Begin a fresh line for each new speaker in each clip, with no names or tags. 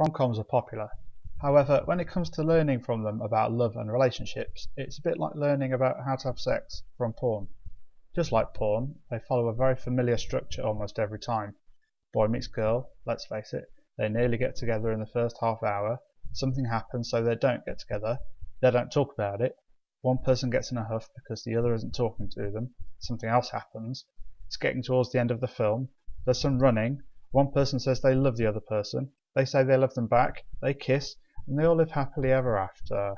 Rom-coms are popular. However, when it comes to learning from them about love and relationships, it's a bit like learning about how to have sex from porn. Just like porn, they follow a very familiar structure almost every time. Boy meets girl, let's face it, they nearly get together in the first half hour, something happens so they don't get together, they don't talk about it, one person gets in a huff because the other isn't talking to them, something else happens, it's getting towards the end of the film, there's some running, one person says they love the other person, they say they love them back, they kiss, and they all live happily ever after.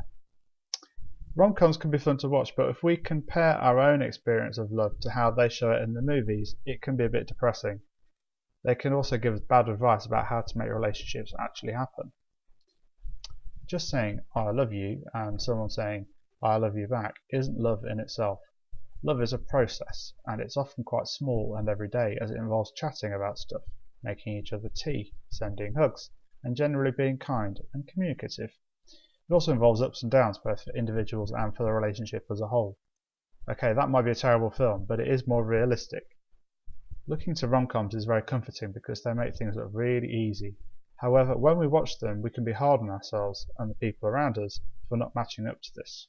Rom-coms can be fun to watch, but if we compare our own experience of love to how they show it in the movies, it can be a bit depressing. They can also give us bad advice about how to make relationships actually happen. Just saying I love you and someone saying I love you back isn't love in itself. Love is a process, and it's often quite small and everyday as it involves chatting about stuff making each other tea, sending hugs, and generally being kind and communicative. It also involves ups and downs both for individuals and for the relationship as a whole. Okay, that might be a terrible film, but it is more realistic. Looking to rom-coms is very comforting because they make things look really easy. However, when we watch them, we can be hard on ourselves and the people around us for not matching up to this.